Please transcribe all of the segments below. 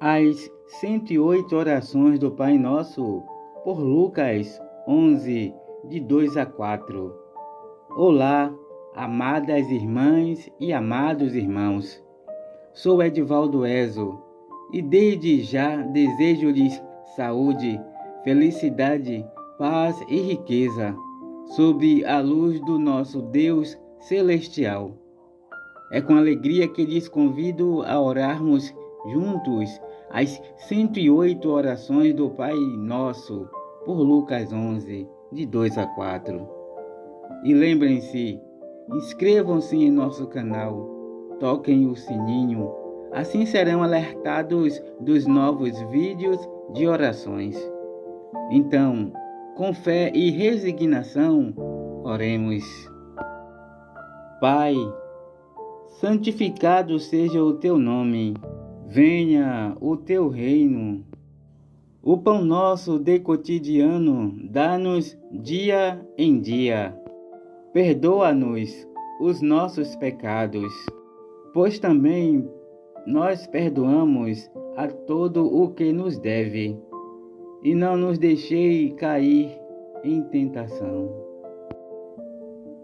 As 108 orações do Pai Nosso, por Lucas 11, de 2 a 4. Olá, amadas irmãs e amados irmãos. Sou Edivaldo Ezo e desde já desejo-lhes saúde, felicidade, paz e riqueza, sob a luz do nosso Deus celestial. É com alegria que lhes convido a orarmos juntos as 108 orações do Pai Nosso, por Lucas 11, de 2 a 4. E lembrem-se, inscrevam-se em nosso canal, toquem o sininho, assim serão alertados dos novos vídeos de orações. Então, com fé e resignação, oremos. Pai, santificado seja o teu nome Venha o teu reino. O pão nosso de cotidiano dá-nos dia em dia. Perdoa-nos os nossos pecados, pois também nós perdoamos a todo o que nos deve, e não nos deixei cair em tentação.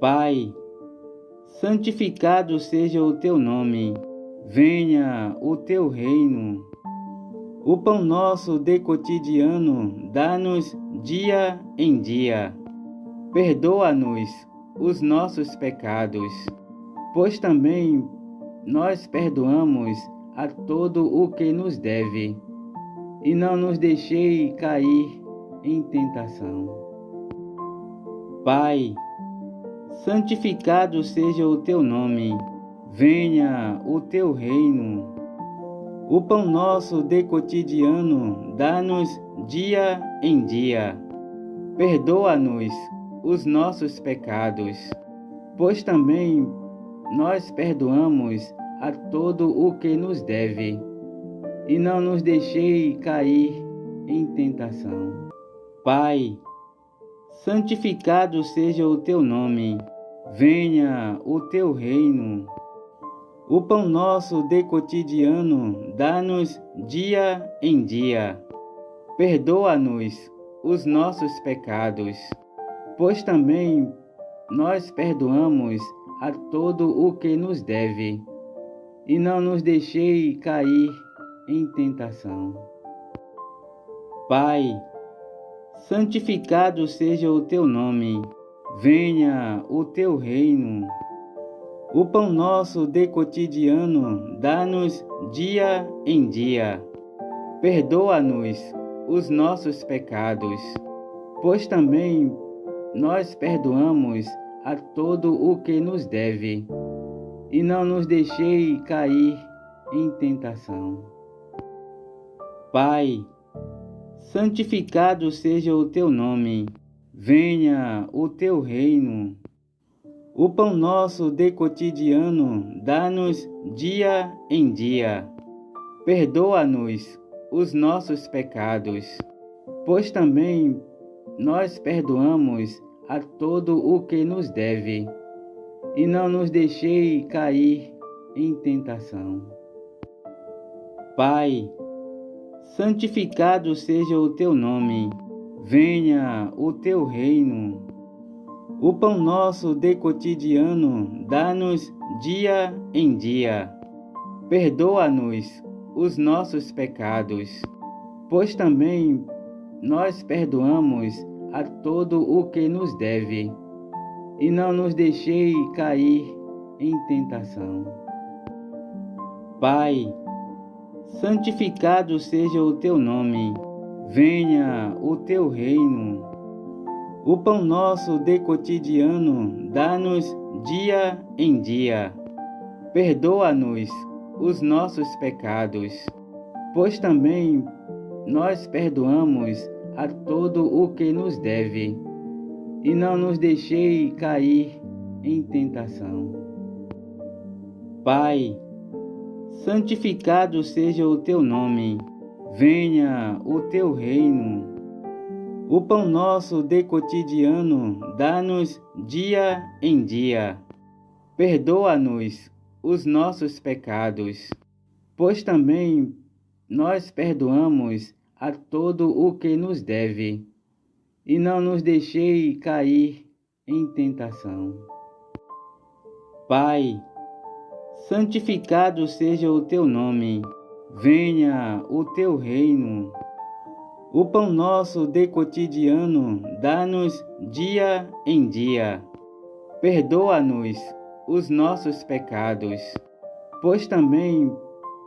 Pai, santificado seja o teu nome Venha o teu reino. O pão nosso de cotidiano dá-nos dia em dia. Perdoa-nos os nossos pecados, pois também nós perdoamos a todo o que nos deve, e não nos deixei cair em tentação. Pai, santificado seja o teu nome Venha o teu reino. O pão nosso de cotidiano dá-nos dia em dia. Perdoa-nos os nossos pecados, pois também nós perdoamos a todo o que nos deve, e não nos deixei cair em tentação. Pai, santificado seja o teu nome, venha o teu reino o pão nosso de cotidiano dá-nos dia em dia. Perdoa-nos os nossos pecados, pois também nós perdoamos a todo o que nos deve, e não nos deixei cair em tentação. Pai, santificado seja o teu nome, venha o teu reino o pão nosso de cotidiano dá-nos dia em dia. Perdoa-nos os nossos pecados, pois também nós perdoamos a todo o que nos deve, e não nos deixei cair em tentação. Pai, santificado seja o teu nome, venha o teu reino o pão nosso de cotidiano dá-nos dia em dia. Perdoa-nos os nossos pecados, pois também nós perdoamos a todo o que nos deve, e não nos deixei cair em tentação. Pai, santificado seja o teu nome, venha o teu reino o pão nosso de cotidiano dá-nos dia em dia. Perdoa-nos os nossos pecados, pois também nós perdoamos a todo o que nos deve, e não nos deixei cair em tentação. Pai, santificado seja o teu nome, venha o teu reino o pão nosso de cotidiano dá-nos dia em dia. Perdoa-nos os nossos pecados, pois também nós perdoamos a todo o que nos deve, e não nos deixei cair em tentação. Pai, santificado seja o teu nome, venha o teu reino o pão nosso de cotidiano dá-nos dia em dia. Perdoa-nos os nossos pecados, pois também nós perdoamos a todo o que nos deve, e não nos deixei cair em tentação. Pai, santificado seja o teu nome, venha o teu reino. O pão nosso de cotidiano dá-nos dia em dia. Perdoa-nos os nossos pecados, pois também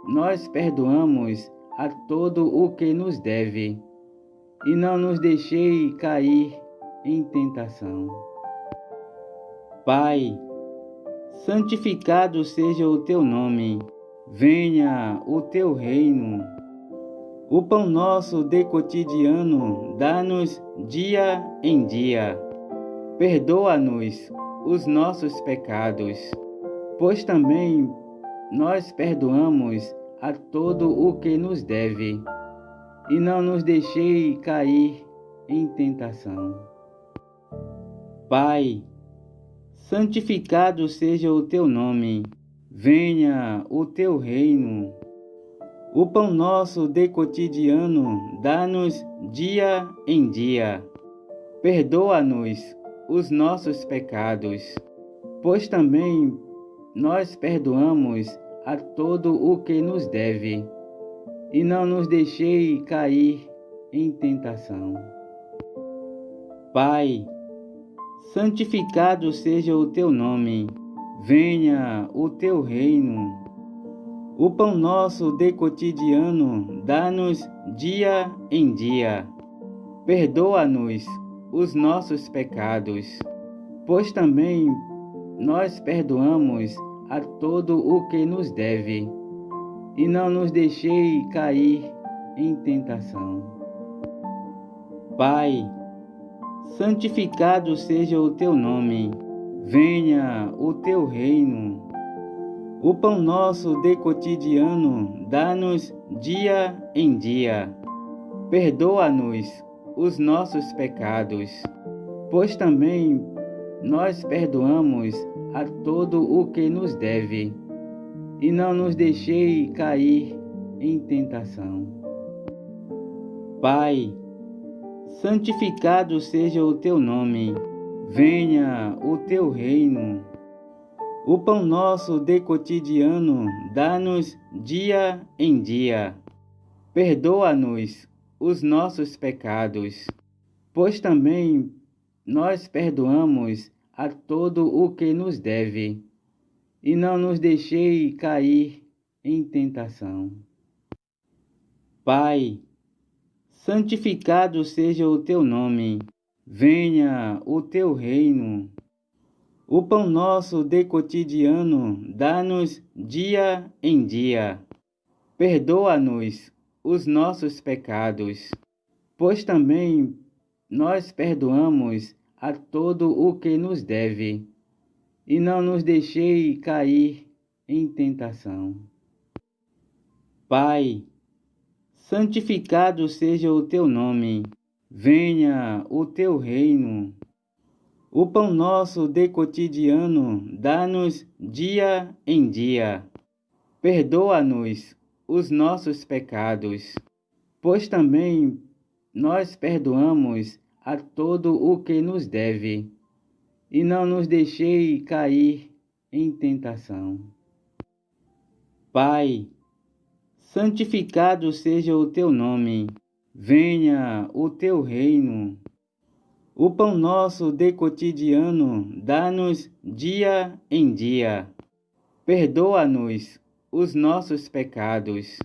nós perdoamos a todo o que nos deve, e não nos deixei cair em tentação. Pai, santificado seja o teu nome, venha o teu reino. O pão nosso de cotidiano dá-nos dia em dia. Perdoa-nos os nossos pecados, pois também nós perdoamos a todo o que nos deve, e não nos deixei cair em tentação. Pai, santificado seja o teu nome, venha o teu reino. O pão nosso de cotidiano dá-nos dia em dia. Perdoa-nos os nossos pecados, pois também nós perdoamos a todo o que nos deve, e não nos deixei cair em tentação. Pai, santificado seja o teu nome, venha o teu reino. O pão nosso de cotidiano dá-nos dia em dia. Perdoa-nos os nossos pecados, pois também nós perdoamos a todo o que nos deve, e não nos deixei cair em tentação. Pai, santificado seja o teu nome, venha o teu reino. O pão nosso de cotidiano dá-nos dia em dia. Perdoa-nos os nossos pecados, pois também nós perdoamos a todo o que nos deve, e não nos deixei cair em tentação. Pai, santificado seja o teu nome, venha o teu reino. O pão nosso de cotidiano dá-nos dia em dia. Perdoa-nos os nossos pecados, pois também nós perdoamos a todo o que nos deve, e não nos deixei cair em tentação. Pai, santificado seja o teu nome, venha o teu reino. O pão nosso de cotidiano dá-nos dia em dia. Perdoa-nos os nossos pecados, pois também nós perdoamos a todo o que nos deve, e não nos deixei cair em tentação. Pai, santificado seja o teu nome, venha o teu reino. O pão nosso de cotidiano dá-nos dia em dia. Perdoa-nos os nossos pecados, pois também nós perdoamos a todo o que nos deve, e não nos deixei cair em tentação. Pai, santificado seja o teu nome, venha o teu reino. O pão nosso de cotidiano dá-nos dia em dia. Perdoa-nos os nossos pecados,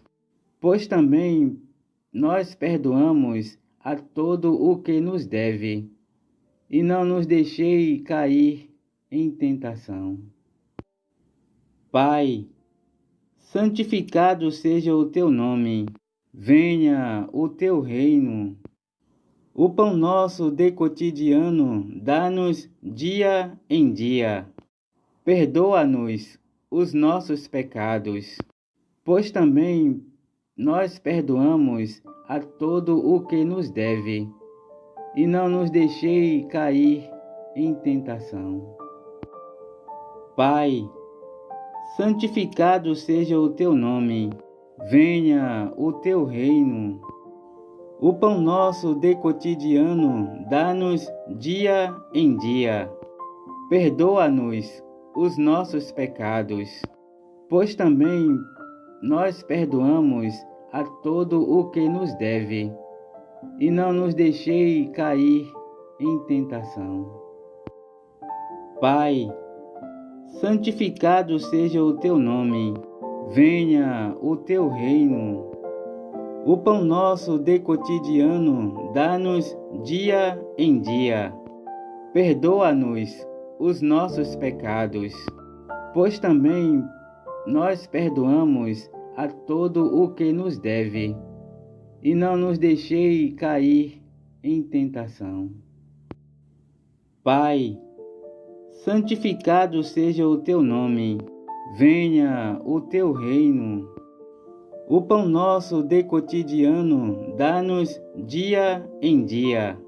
pois também nós perdoamos a todo o que nos deve, e não nos deixei cair em tentação. Pai, santificado seja o teu nome, venha o teu reino. O pão nosso de cotidiano dá-nos dia em dia. Perdoa-nos os nossos pecados, pois também nós perdoamos a todo o que nos deve, e não nos deixei cair em tentação. Pai, santificado seja o teu nome, venha o teu reino. O pão nosso de cotidiano dá-nos dia em dia. Perdoa-nos os nossos pecados, pois também nós perdoamos a todo o que nos deve, e não nos deixei cair em tentação. Pai, santificado seja o teu nome venha o teu reino. O pão nosso de cotidiano dá-nos dia em dia. Perdoa-nos os nossos pecados, pois também nós perdoamos a todo o que nos deve, e não nos deixei cair em tentação. Pai, santificado seja o teu nome venha o teu reino. O pão nosso de cotidiano dá-nos dia em dia.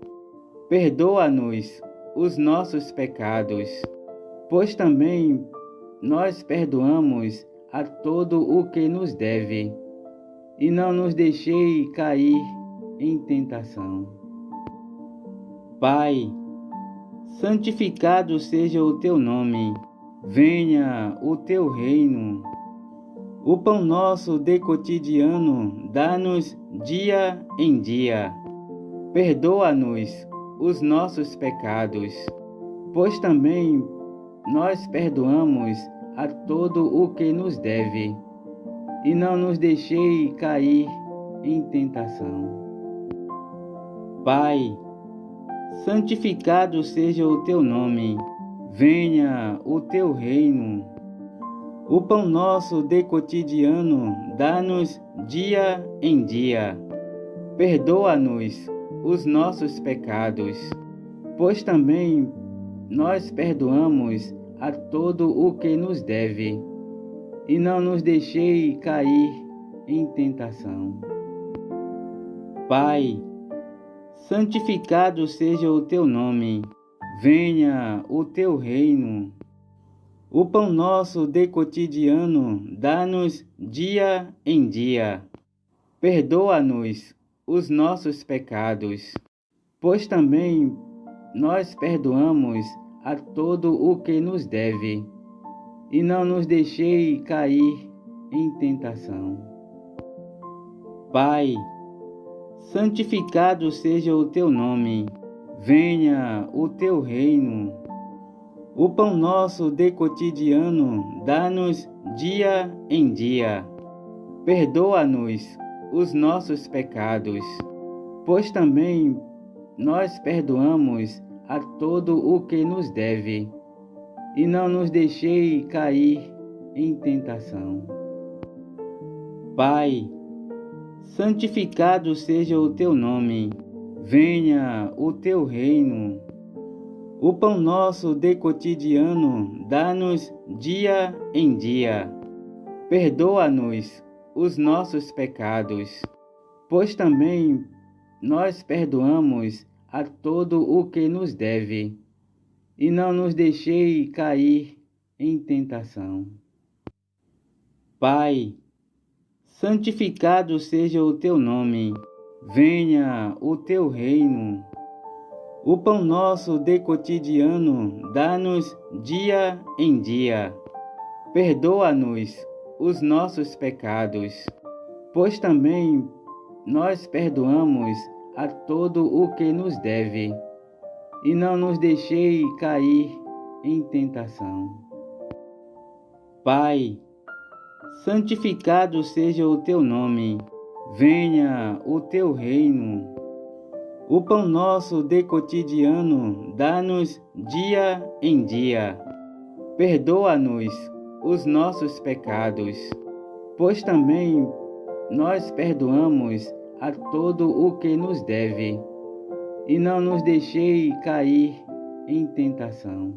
Perdoa-nos os nossos pecados, pois também nós perdoamos a todo o que nos deve, e não nos deixei cair em tentação. Pai, santificado seja o teu nome venha o teu reino. O pão nosso de cotidiano dá-nos dia em dia. Perdoa-nos os nossos pecados, pois também nós perdoamos a todo o que nos deve, e não nos deixei cair em tentação. Pai, santificado seja o teu nome venha o teu reino. O pão nosso de cotidiano dá-nos dia em dia. Perdoa-nos os nossos pecados, pois também nós perdoamos a todo o que nos deve, e não nos deixei cair em tentação. Pai, santificado seja o teu nome venha o teu reino. O pão nosso de cotidiano dá-nos dia em dia. Perdoa-nos os nossos pecados, pois também nós perdoamos a todo o que nos deve, e não nos deixei cair em tentação. Pai, santificado seja o teu nome venha o teu reino. O pão nosso de cotidiano dá-nos dia em dia. Perdoa-nos os nossos pecados, pois também nós perdoamos a todo o que nos deve, e não nos deixei cair em tentação. Pai, santificado seja o teu nome venha o teu reino. O pão nosso de cotidiano dá-nos dia em dia. Perdoa-nos os nossos pecados, pois também nós perdoamos a todo o que nos deve, e não nos deixei cair em tentação. Pai, santificado seja o teu nome venha o teu reino. O pão nosso de cotidiano dá-nos dia em dia. Perdoa-nos os nossos pecados, pois também nós perdoamos a todo o que nos deve, e não nos deixei cair em tentação. Pai, santificado seja o teu nome venha o teu reino. O pão nosso de cotidiano dá-nos dia em dia. Perdoa-nos os nossos pecados, pois também nós perdoamos a todo o que nos deve, e não nos deixei cair em tentação.